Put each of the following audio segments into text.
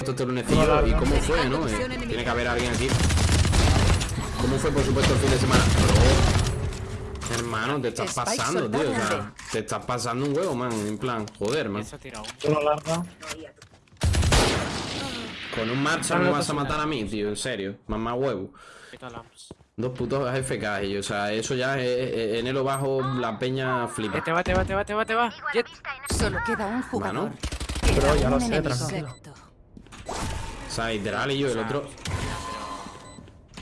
Esto este lunecillo y cómo fue, ¿no? Eh, tiene que haber alguien aquí. ¿Cómo fue, por supuesto, el fin de semana? Bro, hermano, te estás pasando, tío. O sea, te estás pasando un huevo, man. En plan, joder, man. Con un marcha me vas a matar a mí, tío. En serio. Mamá huevo. Dos putos AFK y, o sea, eso ya es, en el bajo la peña flipa. Te va, te va, te va, te va, te va. Solo queda un jugador. Mano. Pero ya lo sé, tranquilo. O sea, literal y yo el otro.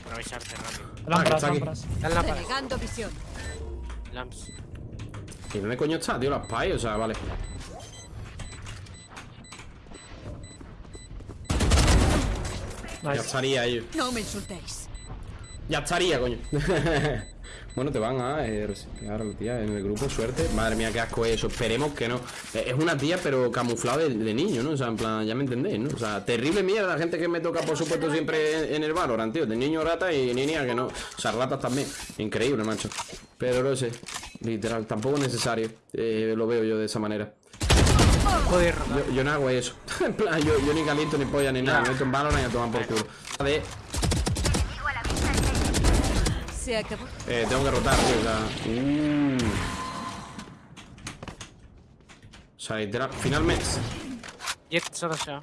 Aprovecharte rápido. Ah, que está aquí. visión. Lamps. ¿Y dónde coño está, tío? La spy, o sea, vale. Ya Nice. estaría ellos. No me insultéis. Ya estaría, coño. bueno, te van a eh, tía, en el grupo, suerte. Madre mía, qué asco es eso. Esperemos que no. Eh, Es una tía, pero camuflada de, de niño, ¿no? O sea, en plan, ya me entendéis, ¿no? O sea, terrible mierda la gente que me toca, por supuesto, siempre en, en el Valorant, tío. De niño rata y niña que no. O sea, ratas también. Increíble, macho. Pero no sé. Literal, tampoco es necesario. Eh, lo veo yo de esa manera. Joder. Yo, yo no hago eso. en plan, yo, yo ni caliento ni polla ni nada. Me meto en Valorant y a tomar por culo. De, Se acabó. Eh, tengo que rotar, tío, o sea. O sea, literal. Finalmente. Jet, solo ya.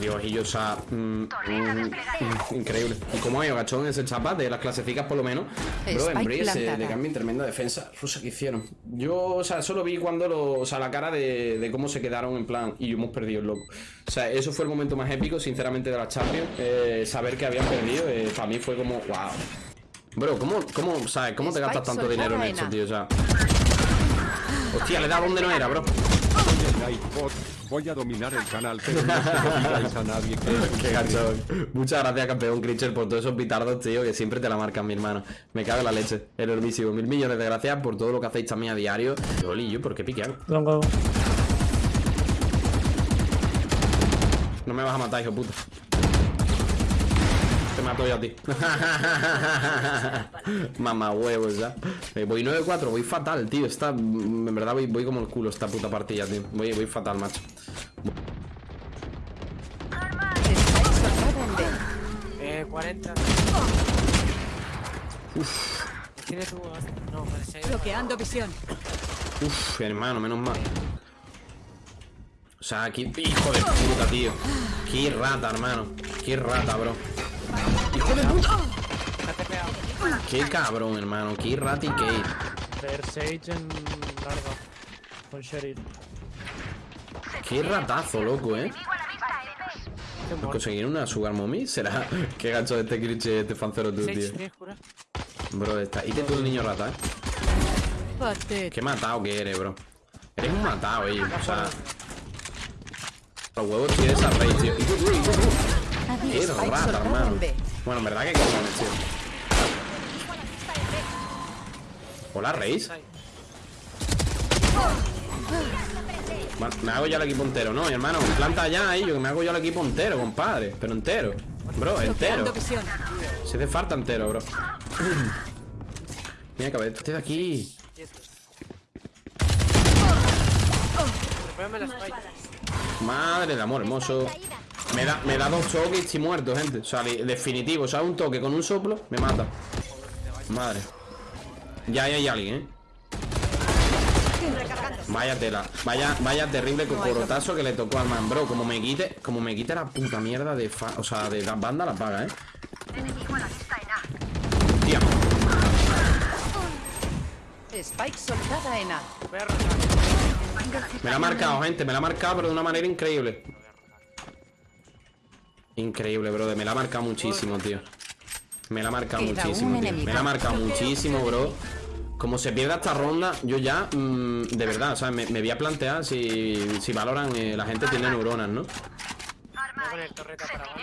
Dios, y yo, o sea. mm, mm, mm, increíble. Y como hay gachón ese chapa de las clasecificas, por lo menos. Bro, en Breeze de cambio tremenda defensa rusa que hicieron. Yo, o sea, solo vi cuando lo. O sea, la cara de, de cómo se quedaron en plan. Y hemos perdido el loco. O sea, eso fue el momento más épico, sinceramente, de la Champions. Eh, saber que habían perdido, eh, para mí fue como. ¡Wow! Bro, ¿cómo, cómo, sabes, ¿cómo te gastas tanto dinero en esto, tío? O sea. Hostia, le da donde no era, bro. Voy a dominar el canal, pero no se a nadie que Qué gachón. Muchas gracias, campeón Critcher, por todos esos pitardos, tío, que siempre te la marcan, mi hermano. Me cago en la leche. Enormísimo. Mil millones de gracias por todo lo que hacéis también a diario. Yoli, ¿por qué piquean? Longo. No me vas a matar, hijo puta. Mato yo a ti. Mamá huevos, ya. Eh, voy 9-4, voy fatal, tío. Está, en verdad voy, voy como el culo esta puta partida, tío. Voy, voy fatal, macho. Eh, 40. Tiene tu. No, parece. Bloqueando visión. Uf, hermano, menos mal. O sea, aquí. Hijo de puta, tío. Qué rata, hermano. Qué rata, bro. Hijo de puta. Qué cabrón, hermano. Qué rata y qué. Ver Sage en larga. Con. Qué ratazo, loco, eh. ¿Conseguir una Sugar Mommy? ¿Será? Qué gancho de este cliché, este fancero tú, tío. Bro, está. Y te tú el niño rata, eh. Qué matado que eres, bro. Eres un matado, eh. O sea. Los huevos tienes a rey, tío. Qué rata, hermano. Bueno, en verdad que cojones, tío. Hola, Reis. Me hago ya el equipo entero, ¿no, mi hermano? Planta ya ahí, yo que me hago ya el equipo entero, compadre. Pero entero. Bro, entero. Se hace falta entero, bro. Mira, cabeza, este de aquí. Madre de amor hermoso. Me da, me da dos toques y estoy muerto, gente. O sea, definitivo. O sea, un toque con un soplo me mata. Madre. Ya ahí hay alguien, ¿eh? Vaya tela. Vaya, vaya terrible cocorotazo que le tocó al man, bro. Como me quite, como me quite la puta mierda de fa O sea, de la banda la paga, ¿eh? Tía. Spike soltada en A. Voy a rotar. Me la ha marcado, gente. Me la ha marcado, pero de una manera increíble. Increíble, brother. Me la ha marcado muchísimo, tío. Me la ha marcado muchísimo, tío. Me la ha marcado muchísimo, bro. Como se pierda esta ronda, yo ya, mm, de verdad, o sea, me, me voy a plantear si, si valoran, eh, la gente tiene neuronas, ¿no? Voy a poner torreta para abajo.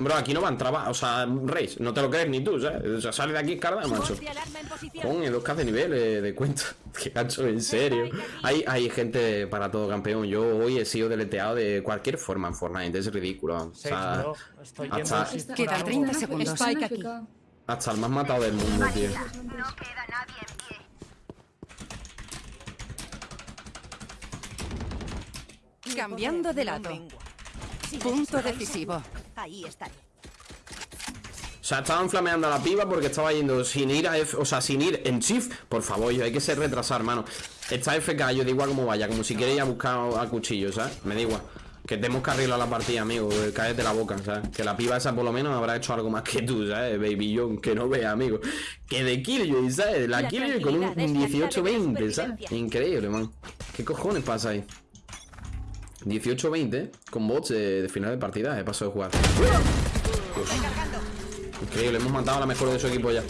Bro, aquí no van trabajar, o sea, Reis, no te lo crees ni tú, ¿sabes? O sea, sale de aquí carga, macho. Con dos k de nivel eh, de cuenta. Qué gancho, en serio. Hay, hay gente para todo campeón. Yo hoy he sido deleteado de cualquier forma en Fortnite. Es ridículo. O sea, hasta- Quedan fuera 30 algo. segundos. Spike aquí. hasta el más matado del mundo, tío. Cambiando de lado. Punto decisivo. Ahí estaré. O sea, estaban flameando a la piba porque estaba yendo sin ir a F, o sea, sin ir en shift. Por favor, yo hay que ser retrasado, hermano. Está FK, yo da igual como vaya, como si quieres ir a buscar a cuchillo, ¿sabes? Me da igual. Que tenemos que arreglar la partida, amigo. Cállate la boca, ¿sabes? Que la piba esa por lo menos habrá hecho algo más que tú, ¿sabes? Baby John, que no vea, amigo. Que de Killjoy, ¿sabes? La, La Killjoy con un tranquilidad es la clave de 18-20, ¿sabes? Increíble, man. ¿Qué cojones pasa ahí? 18-20 con bots de, de final de partida, he pasado de jugar. Increíble, hemos matado a la mejor de su equipo ya.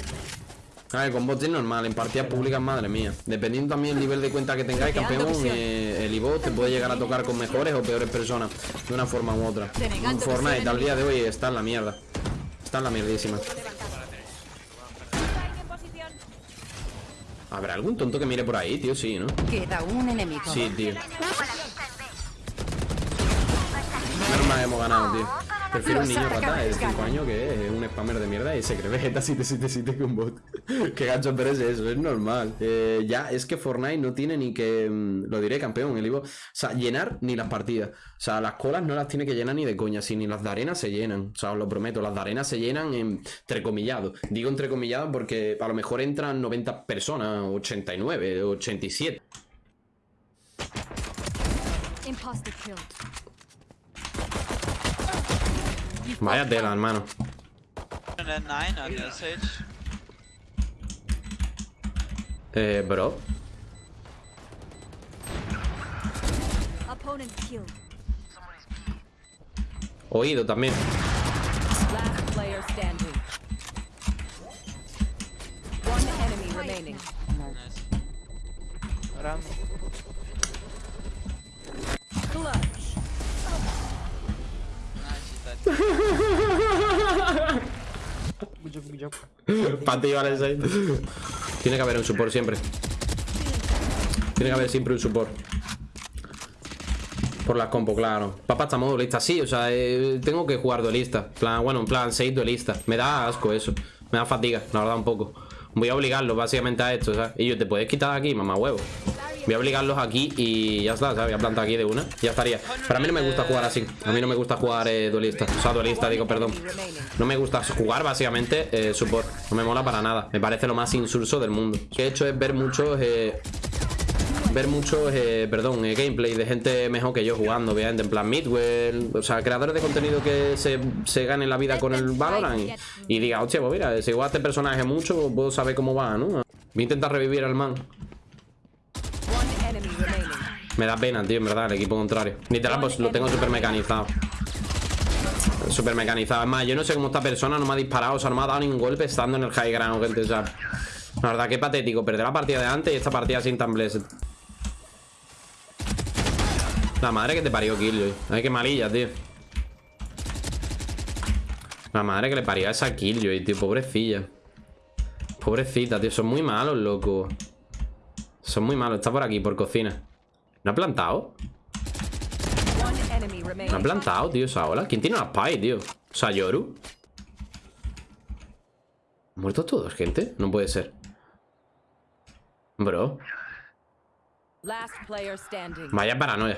A ver, con bots es normal, en partidas públicas, madre mía. Dependiendo también del nivel de cuenta que tengáis, campeón, eh, el iBot te puede llegar a tocar con mejores o peores personas, de una forma u otra. Fortnite al día de hoy está en la mierda. Está en la mierdísima. ¿Habrá algún tonto que mire por ahí, tío? Sí, ¿no? Queda un enemigo. Sí, tío. Mal hemos ganado, tío. Prefiero un niño rata de atacantes 5 ganan. años que es un spammer de mierda y se cree Vegeta 777 con bot. Qué gacho, pero es eso, es normal. Eh, ya, es que Fortnite no tiene ni que. mm, Lo diré, campeón, el Ivo. O sea, llenar ni las partidas. O sea, las colas no las tiene que llenar ni de coña, si ni las de arena se llenan. O sea, os lo prometo, las de arena se llenan en entrecomillado. Digo entrecomillado porque a lo mejor entran 90 personas, 89, 87. Imposter kill. Vaya tela, hermano. And then 9 on the Sage. Eh, bro. Oído también. Last player standing. One enemy remaining. Nice. Para vale, seis. Tiene que haber un support siempre. Tiene que haber siempre un support. Por las compo, claro. Papá está modo duelista, sí, o sea, eh, tengo que jugar duelista. Plan, bueno, en plan 6 duelista. Me da asco eso. Me da fatiga, la verdad, un poco. Voy a obligarlos básicamente a esto. Y yo, ¿te puedes quitar de aquí, mamá huevo? Voy a obligarlos aquí y ya está, ¿sabes? Voy a plantar aquí de una. Ya estaría. Pero a mí no me gusta jugar así. A mí no me gusta jugar eh, duelista. O sea, duelista, digo, perdón. No me gusta jugar básicamente eh, support. No me mola para nada. Me parece lo más insulso del mundo. Que he hecho es ver muchos. eh, ver muchos, eh, perdón, eh, gameplay de gente mejor que yo jugando, obviamente, en plan Midwell, o sea, creadores de contenido que se, se ganen la vida con el Valorant y, y diga, hostia, pues mira, si juego este personaje mucho, puedo saber cómo va, ¿no? Voy a intentar revivir al man. Me da pena, tío, en verdad, el equipo contrario. Literal, pues lo tengo súper mecanizado. Súper mecanizado. Es más, yo no sé cómo esta persona no me ha disparado, o sea, no me ha dado ningún golpe estando en el high ground, gente. O sea, la verdad, qué patético. Perder la partida de antes y esta partida sin tan blessed. La madre que te parió Killjoy. Ay, qué malilla, tío. La madre que le parió a esa Killjoy, tío. Pobrecilla. Pobrecita, tío. Son muy malos, loco. Son muy malos. Está por aquí, por cocina. ¿No ha plantado? ¿No ha plantado, tío, esa ola? ¿Quién tiene una spy, tío? O sea, Yoru. ¿Han muerto todos, gente? No puede ser. Bro, vaya paranoia.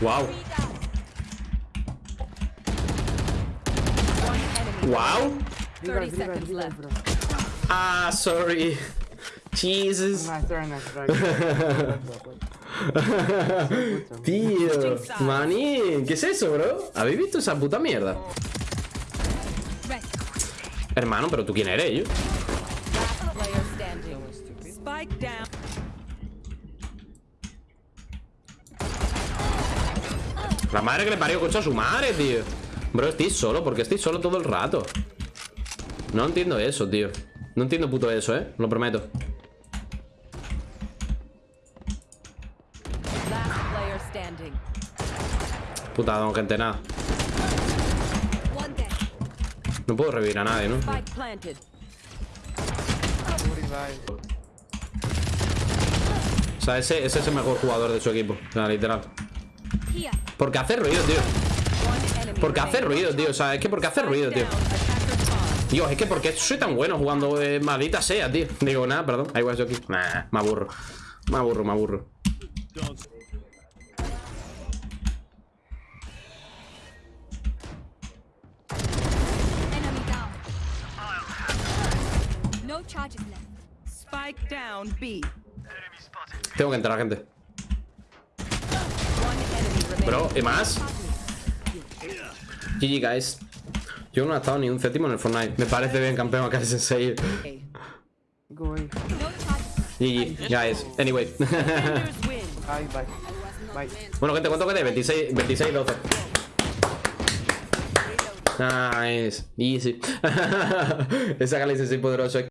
Wow. Wow. 30 seconds left. Ah, sorry. Jesus. Good. Tío, maní, ¿qué es eso, bro? ¿Habéis visto esa puta mierda? Hermano, pero tú quién eres, yo. La madre que le parió coche a su madre, tío. Bro, estoy solo, porque estoy solo todo el rato. No entiendo eso, tío. No entiendo puto eso, eh. Lo prometo. Puta, no, gente, nada. No puedo revivir a nadie, ¿no? O sea, ese, ese es el mejor jugador de su equipo. O sea, literal. Porque hace ruido, tío. Porque hace ruido, tío. O sea, es que porque hace ruido, tío. Dios, es que porque soy tan bueno jugando eh, maldita sea, tío. Digo, nada, perdón. Ahí va aquí. Nah, me aburro. Me aburro, me aburro. Enemy down. No charges left. Spike down B. Tengo que entrar, gente. Bro, ¿y más? GG, guys. Yo no he estado ni un céntimo en el Fortnite. Me parece bien, campeón, acá es 6. No charges. GG, guys. Anyway. Bye, bye. Bye. bueno, gente, ¿cuánto quedé? 26, 26, 12. Nice. Easy. Esa galaxia es poderoso.